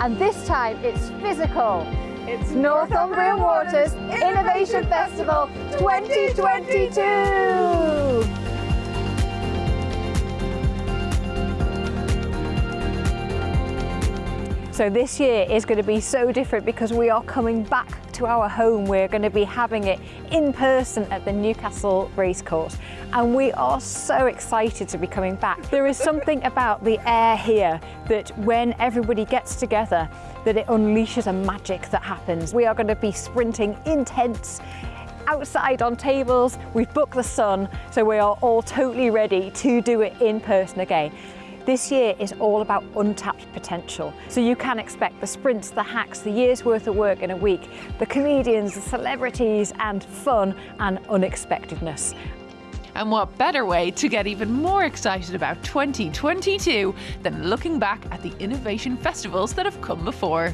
And this time it's physical. It's Northumbrian Waters Innovation Festival 2022. So this year is going to be so different because we are coming back to our home. We're going to be having it in person at the Newcastle Racecourse and we are so excited to be coming back. There is something about the air here that when everybody gets together that it unleashes a magic that happens. We are going to be sprinting in tents outside on tables. We've booked the sun so we are all totally ready to do it in person again. This year is all about untapped potential. So you can expect the sprints, the hacks, the year's worth of work in a week, the comedians, the celebrities and fun and unexpectedness. And what better way to get even more excited about 2022 than looking back at the innovation festivals that have come before.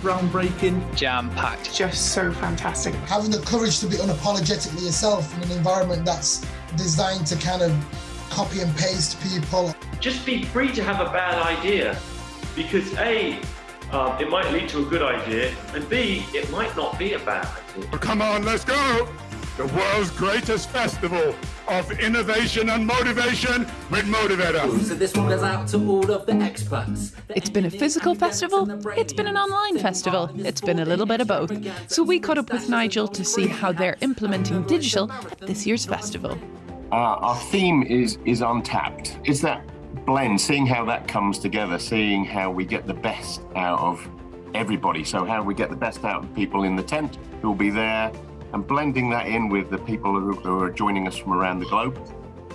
Groundbreaking, jam-packed. Just so fantastic. Having the courage to be unapologetically yourself in an environment that's designed to kind of copy and paste people. Just be free to have a bad idea because A, um, it might lead to a good idea, and B, it might not be a bad idea. Well, come on, let's go! The world's greatest festival of innovation and motivation with Motivator. So this one goes out to all of the experts. It's been a physical festival, it's been an online festival, it's been a little bit of both. So we caught up with Nigel to see how they're implementing digital at this year's festival. Uh, our theme is is untapped. It's that blend, seeing how that comes together, seeing how we get the best out of everybody. So how we get the best out of people in the tent who will be there and blending that in with the people who, who are joining us from around the globe.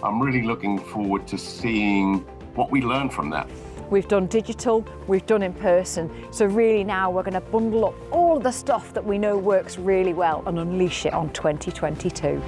I'm really looking forward to seeing what we learn from that. We've done digital, we've done in person. So really now we're going to bundle up all the stuff that we know works really well and unleash it on 2022.